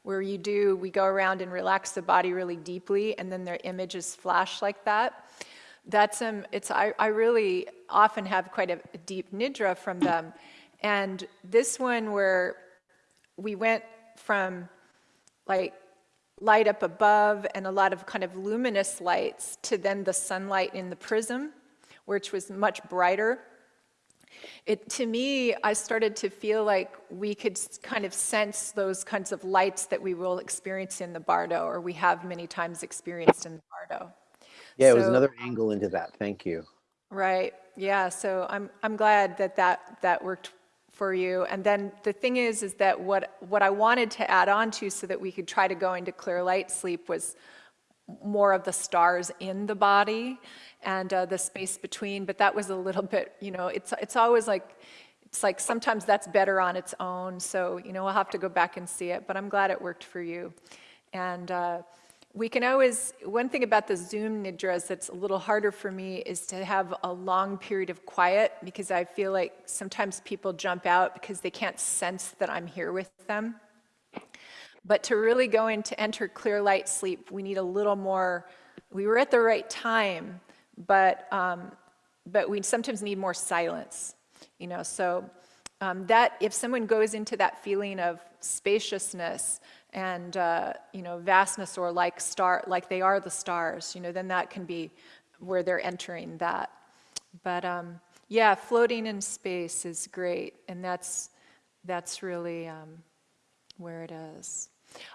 where you do, we go around and relax the body really deeply, and then their images flash like that that's um it's I, I really often have quite a, a deep nidra from them and this one where we went from like light up above and a lot of kind of luminous lights to then the sunlight in the prism which was much brighter it to me i started to feel like we could kind of sense those kinds of lights that we will experience in the bardo or we have many times experienced in the bardo Yeah, it was another um, angle into that. Thank you. Right. Yeah. So I'm I'm glad that that that worked for you. And then the thing is, is that what what I wanted to add on to so that we could try to go into clear light sleep was more of the stars in the body and uh, the space between. But that was a little bit, you know, it's it's always like. It's like sometimes that's better on its own, so you know we'll have to go back and see it. But I'm glad it worked for you, and uh, we can always, one thing about the Zoom nidras that's a little harder for me is to have a long period of quiet because I feel like sometimes people jump out because they can't sense that I'm here with them. But to really go into enter clear light sleep, we need a little more, we were at the right time, but, um, but we sometimes need more silence, you know, so um, that if someone goes into that feeling of spaciousness and uh, you know vastness or like star like they are the stars you know then that can be where they're entering that. But um, yeah floating in space is great and that's that's really um, where it is.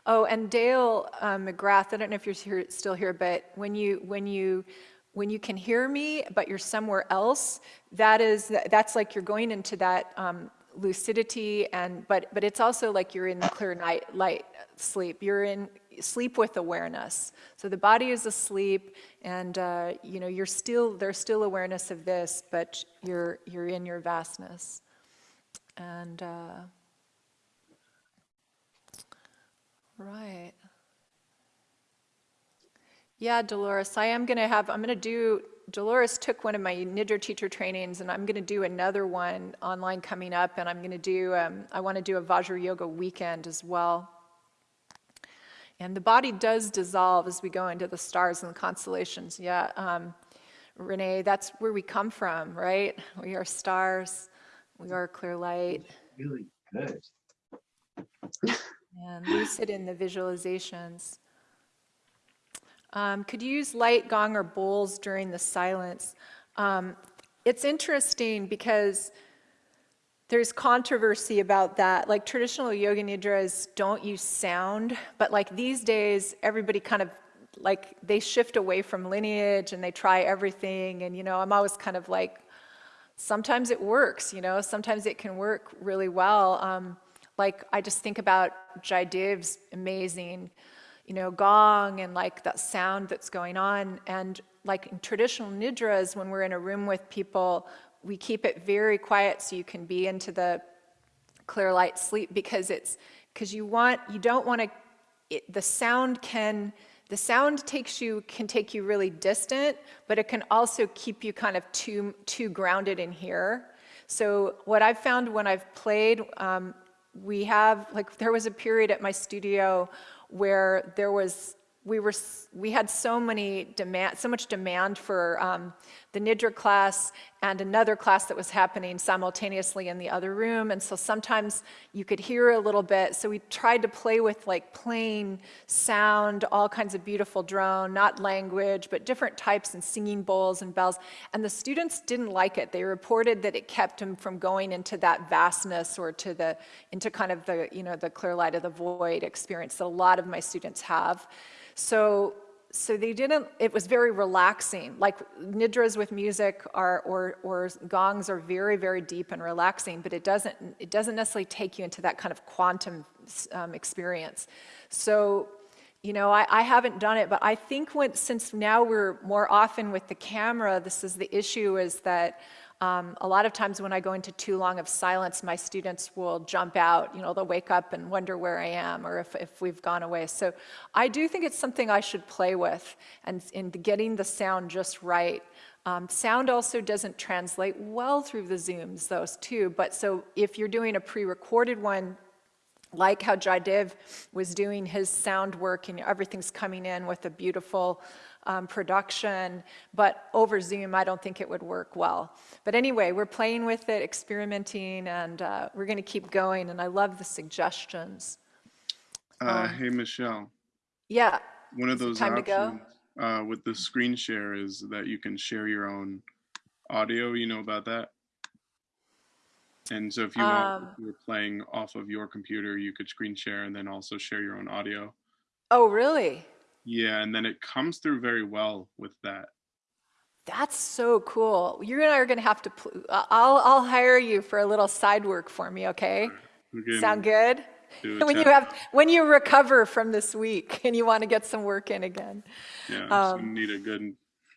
Oh and dale um, mcgrath i don't know if you're here, still here but when you when you when you can hear me but you're somewhere else that is that's like you're going into that um, lucidity and but but it's also like you're in clear night light sleep. You're in sleep with awareness. So the body is asleep and uh, you know you're still there's still awareness of this but you're you're in your vastness. And uh, right. Yeah, Dolores, I am going to have, I'm going to do, Dolores took one of my Nidra teacher trainings and I'm going to do another one online coming up and I'm going to do, um, I want to do a Vajra Yoga weekend as well. And the body does dissolve as we go into the stars and the constellations. Yeah, um, Renee, that's where we come from, right? We are stars, we are clear light, Really good. and lucid in the visualizations. Um, could you use light, gong, or bowls during the silence? Um, it's interesting because there's controversy about that. Like traditional yoga nidras don't use sound, but like these days, everybody kind of like they shift away from lineage and they try everything. And you know, I'm always kind of like, sometimes it works, you know, sometimes it can work really well. Um, like I just think about Jaidev's amazing, you know, gong and like that sound that's going on. And like in traditional nidras, when we're in a room with people, we keep it very quiet so you can be into the clear light sleep because it's because you want you don't want to the sound can the sound takes you can take you really distant but it can also keep you kind of too too grounded in here so what i've found when i've played um, we have like there was a period at my studio where there was we were we had so many demand so much demand for um, the Nidra class and another class that was happening simultaneously in the other room. And so sometimes you could hear a little bit. So we tried to play with like plain sound, all kinds of beautiful drone, not language, but different types and singing bowls and bells. And the students didn't like it. They reported that it kept them from going into that vastness or to the, into kind of the, you know, the clear light of the void experience that a lot of my students have. So so they didn't, it was very relaxing. Like nidras with music are, or, or gongs are very, very deep and relaxing, but it doesn't, it doesn't necessarily take you into that kind of quantum um, experience. So, you know, I, I haven't done it, but I think when, since now we're more often with the camera, this is the issue is that um, a lot of times when I go into too long of silence, my students will jump out, you know, they'll wake up and wonder where I am or if, if we've gone away. So I do think it's something I should play with and in getting the sound just right. Um, sound also doesn't translate well through the Zooms, those too. But so if you're doing a pre-recorded one, like how Jaidev was doing his sound work and everything's coming in with a beautiful um, production, but over Zoom, I don't think it would work well. But anyway, we're playing with it, experimenting, and uh, we're going to keep going, and I love the suggestions. Uh, um, hey, Michelle. Yeah. One of those time options uh, with the screen share is that you can share your own audio. You know about that? And so if you um, if you're playing off of your computer, you could screen share and then also share your own audio. Oh, really? Yeah, and then it comes through very well with that. That's so cool. You and I are going to have to. I'll I'll hire you for a little side work for me. Okay. Sound good? When you have when you recover from this week and you want to get some work in again. Yeah, um, need a good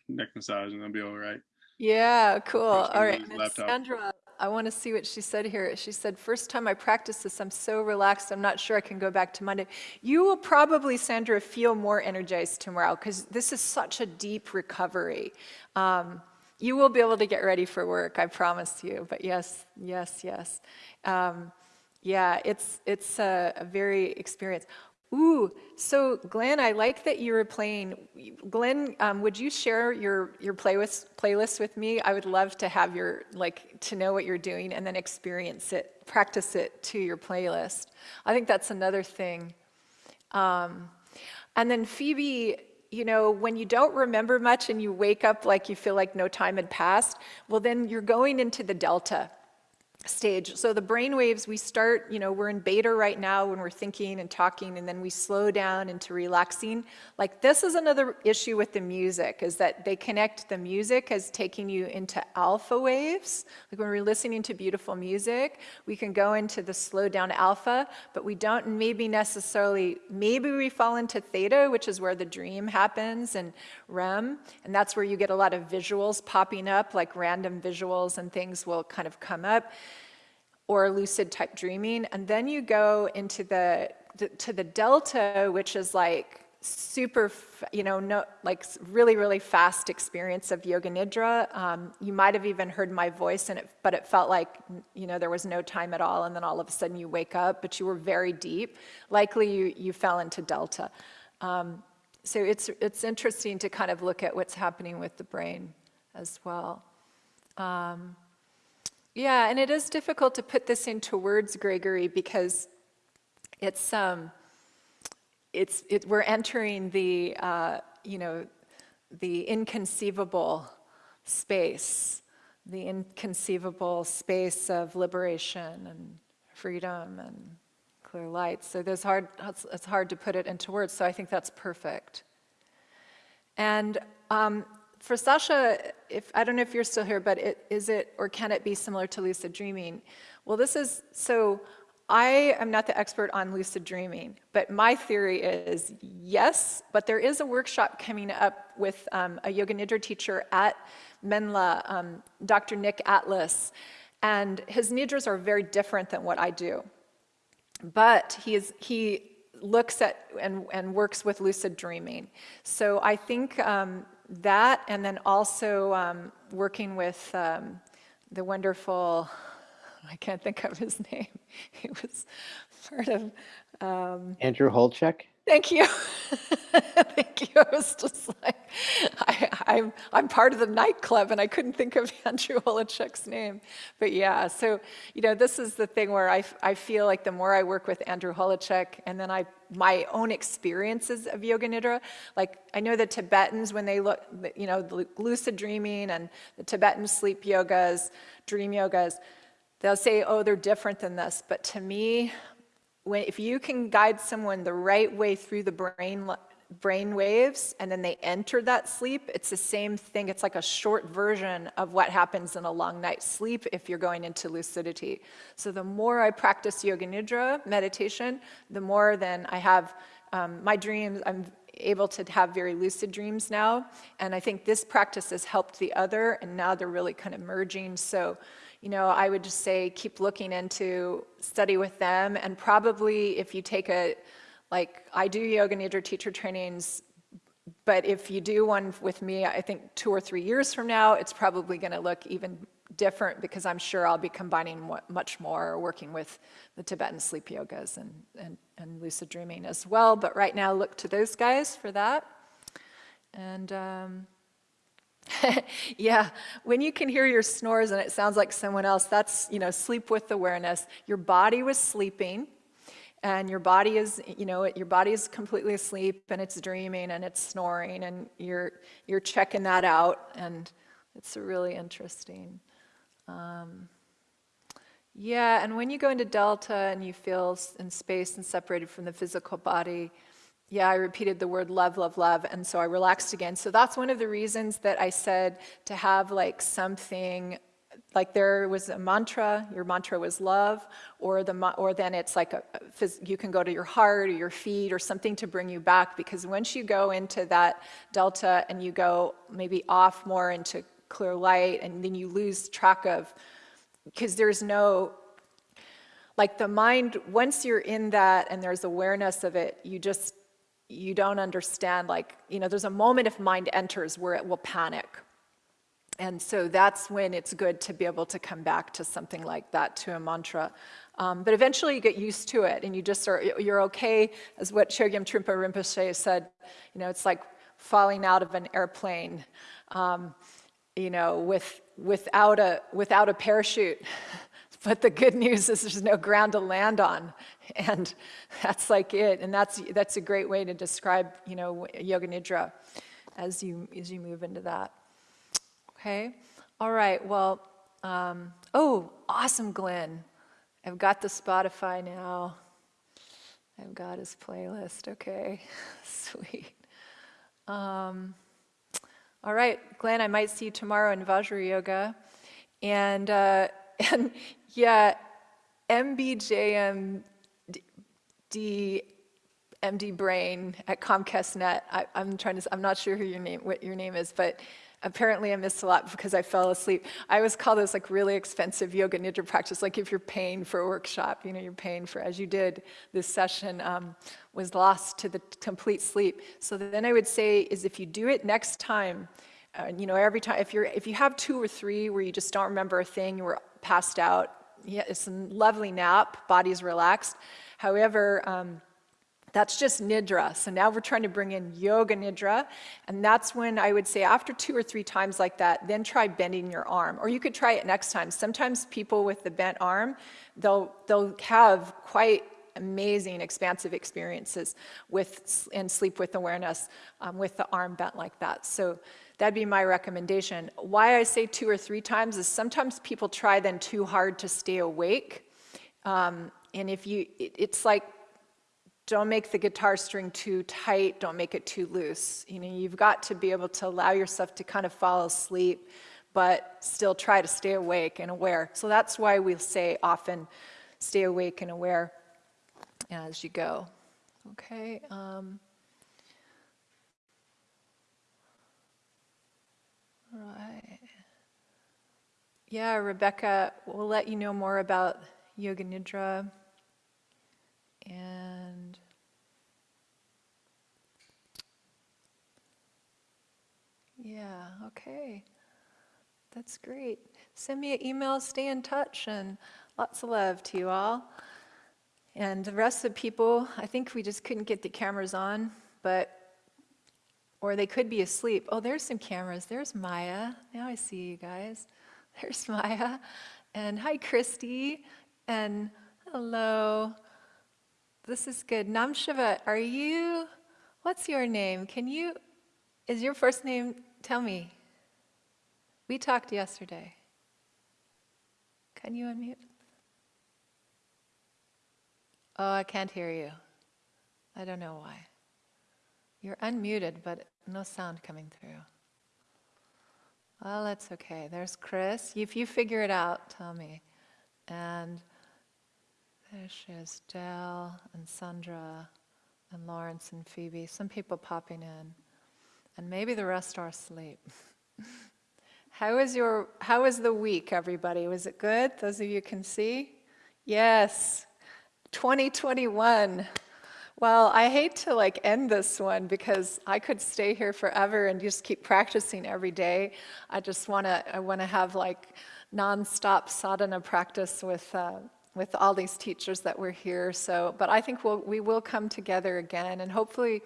neck massage and I'll be all right. Yeah, cool. All right, Sandra. I want to see what she said here. She said, first time I practice this, I'm so relaxed, I'm not sure I can go back to Monday. You will probably, Sandra, feel more energized tomorrow because this is such a deep recovery. Um, you will be able to get ready for work, I promise you. But yes, yes, yes. Um, yeah, it's, it's a, a very experience. Ooh, so Glenn, I like that you were playing. Glenn, um, would you share your your playlist playlist with me? I would love to have your like to know what you're doing and then experience it, practice it to your playlist. I think that's another thing. Um, and then Phoebe, you know, when you don't remember much and you wake up like you feel like no time had passed, well, then you're going into the delta stage. So the brain waves, we start, you know, we're in beta right now when we're thinking and talking, and then we slow down into relaxing. Like this is another issue with the music, is that they connect the music as taking you into alpha waves. Like when we're listening to beautiful music, we can go into the slow down alpha, but we don't maybe necessarily, maybe we fall into theta, which is where the dream happens, and REM, and that's where you get a lot of visuals popping up, like random visuals and things will kind of come up or lucid type dreaming. And then you go into the, to the delta, which is like super, you know, no, like really, really fast experience of yoga nidra. Um, you might have even heard my voice in it, but it felt like, you know, there was no time at all. And then all of a sudden you wake up, but you were very deep. Likely you, you fell into delta. Um, so it's, it's interesting to kind of look at what's happening with the brain as well. Um, yeah, and it is difficult to put this into words, Gregory, because it's um, it's it, we're entering the uh, you know the inconceivable space, the inconceivable space of liberation and freedom and clear light. So there's hard it's, hard to put it into words. So I think that's perfect. And um, for Sasha, if I don't know if you're still here, but it, is it or can it be similar to lucid dreaming? Well, this is so. I am not the expert on lucid dreaming, but my theory is yes, but there is a workshop coming up with um, a Yoga Nidra teacher at Menla, um, Dr. Nick Atlas, and his Nidras are very different than what I do. But he, is, he looks at and, and works with lucid dreaming. So I think um, that and then also um, working with um, the wonderful, I can't think of his name. He was part of. Um, Andrew Holecek? Thank you. Thank you. I was just like, I, I'm, I'm part of the nightclub and I couldn't think of Andrew Holecek's name. But yeah, so, you know, this is the thing where I, I feel like the more I work with Andrew Holecek and then I, my own experiences of Yoga Nidra, like I know the Tibetans when they look, you know, the lucid dreaming and the Tibetan sleep yogas, dream yogas, they'll say, oh, they're different than this. But to me, when, if you can guide someone the right way through the brain, brain waves and then they enter that sleep, it's the same thing. It's like a short version of what happens in a long night's sleep if you're going into lucidity. So the more I practice Yoga Nidra meditation, the more then I have um, my dreams, I'm able to have very lucid dreams now. And I think this practice has helped the other and now they're really kind of merging. So you know, I would just say keep looking into study with them and probably if you take a, like I do yoga nidra teacher trainings, but if you do one with me, I think two or three years from now, it's probably gonna look even different because I'm sure I'll be combining much more working with the Tibetan sleep yogas and, and, and lucid dreaming as well. But right now, look to those guys for that. And um, yeah, when you can hear your snores and it sounds like someone else, that's, you know, sleep with awareness. Your body was sleeping and your body is, you know, your body is completely asleep and it's dreaming and it's snoring and you're, you're checking that out and it's really interesting. Um, yeah, and when you go into delta and you feel in space and separated from the physical body, yeah, I repeated the word love, love, love, and so I relaxed again. So that's one of the reasons that I said to have like something, like there was a mantra, your mantra was love, or the or then it's like a, you can go to your heart or your feet or something to bring you back because once you go into that delta and you go maybe off more into clear light and then you lose track of because there's no like the mind once you're in that and there's awareness of it you just you don't understand, like, you know, there's a moment if mind enters where it will panic. And so that's when it's good to be able to come back to something like that, to a mantra. Um, but eventually you get used to it and you just are, you're okay, as what Chogyam Trungpa Rinpoche said, you know, it's like falling out of an airplane, um, you know, with, without, a, without a parachute. But the good news is there's no ground to land on. And that's like it. And that's, that's a great way to describe, you know, Yoga Nidra as you, as you move into that. Okay. All right. Well, um, oh, awesome, Glenn. I've got the Spotify now. I've got his playlist. Okay. Sweet. Um, all right, Glenn, I might see you tomorrow in Vajra Yoga. And, uh, and yeah, MBJM D MD Brain at Comcast Net. I, am trying to. I'm not sure who your name, what your name is, but apparently I missed a lot because I fell asleep. I always call this like really expensive yoga nidra practice. Like if you're paying for a workshop, you know, you're paying for as you did this session um, was lost to the complete sleep. So then I would say is if you do it next time. Uh, you know, every time, if you're, if you have two or three where you just don't remember a thing, you were passed out, yeah, it's a lovely nap, body's relaxed. However, um, that's just nidra. So now we're trying to bring in yoga nidra. And that's when I would say after two or three times like that, then try bending your arm. Or you could try it next time. Sometimes people with the bent arm, they'll, they'll have quite amazing expansive experiences with and sleep with awareness um, with the arm bent like that. So That'd be my recommendation. Why I say two or three times is sometimes people try then too hard to stay awake. Um, and if you, it, it's like, don't make the guitar string too tight, don't make it too loose. You know, you've got to be able to allow yourself to kind of fall asleep, but still try to stay awake and aware. So that's why we say often, stay awake and aware as you go. Okay. Um, Right. Yeah, Rebecca, we'll let you know more about Yoga Nidra. And yeah, okay. That's great. Send me an email, stay in touch, and lots of love to you all. And the rest of the people, I think we just couldn't get the cameras on, but, or they could be asleep. Oh, there's some cameras. There's Maya. Now I see you guys. There's Maya. And hi, Christy. And hello. This is good. Namshiva, are you, what's your name? Can you, is your first name, tell me. We talked yesterday. Can you unmute? Oh, I can't hear you. I don't know why. You're unmuted, but no sound coming through. Well, that's okay. There's Chris. If you figure it out, tell me. And there she is, Dell and Sandra and Lawrence and Phoebe. Some people popping in. And maybe the rest are asleep. how is your how was the week, everybody? Was it good? Those of you can see? Yes. 2021. Well, I hate to like end this one because I could stay here forever and just keep practicing every day. I just want to I want to have like nonstop sadhana practice with uh, with all these teachers that were here. So, but I think we'll, we will come together again, and hopefully,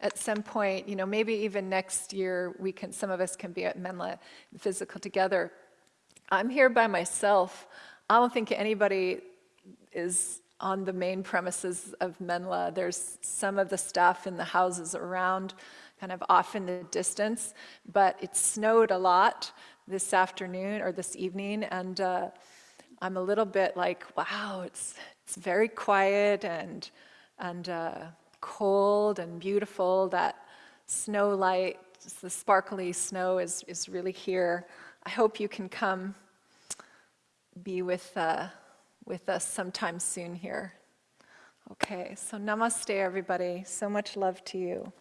at some point, you know, maybe even next year, we can. Some of us can be at Menla physical together. I'm here by myself. I don't think anybody is on the main premises of Menla. There's some of the stuff in the houses around, kind of off in the distance, but it snowed a lot this afternoon or this evening, and uh, I'm a little bit like, wow, it's it's very quiet and and uh, cold and beautiful. That snow light, the sparkly snow is is really here. I hope you can come be with. Uh, with us sometime soon here. Okay, so namaste, everybody. So much love to you.